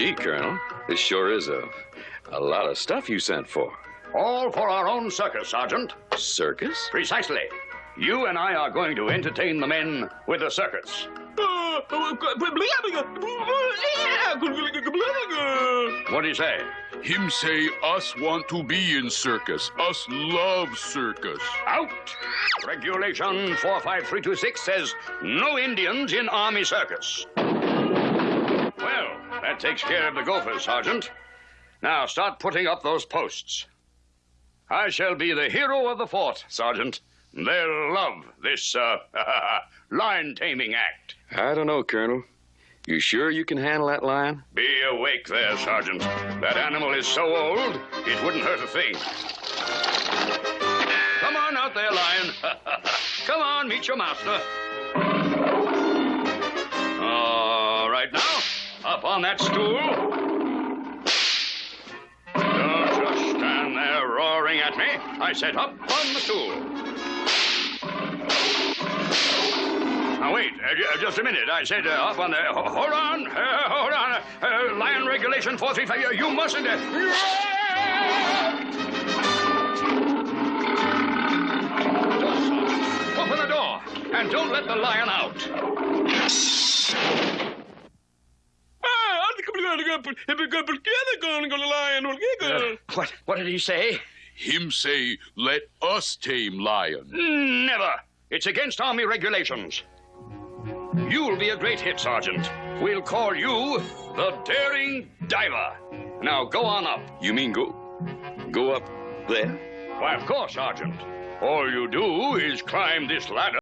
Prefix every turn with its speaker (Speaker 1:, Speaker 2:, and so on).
Speaker 1: Gee, Colonel, this sure is a, a lot of stuff you sent for.
Speaker 2: All for our own circus, Sergeant.
Speaker 1: Circus?
Speaker 2: Precisely. You and I are going to entertain the men with a circus. What do you say?
Speaker 3: Him say us want to be in circus. Us love circus.
Speaker 2: Out! Regulation 45326 says no Indians in Army circus. Well, that takes care of the gophers, Sergeant. Now start putting up those posts. I shall be the hero of the fort, Sergeant. They'll love this, uh, lion taming act.
Speaker 1: I don't know, Colonel. You sure you can handle that lion?
Speaker 2: Be awake there, Sergeant. That animal is so old, it wouldn't hurt a thing. Come on out there, lion. Come on, meet your master. All right, now, up on that stool. Don't just stand there roaring at me. I said up on the stool. Now, wait, uh, just a minute. I said uh, up on the. ho- Hold on, uh, hold on. Uh, Lion Regulation 435. You mustn't. Just open the door and don't let the lion out. What, what did he say?
Speaker 3: Him say let us tame lion.
Speaker 2: Never. It's against Army regulations. You'll be a great hit, Sergeant. We'll call you the Daring Diver. Now go on up.
Speaker 1: You mean go go up there?
Speaker 2: Why, of course, Sergeant. All you do is climb this ladder.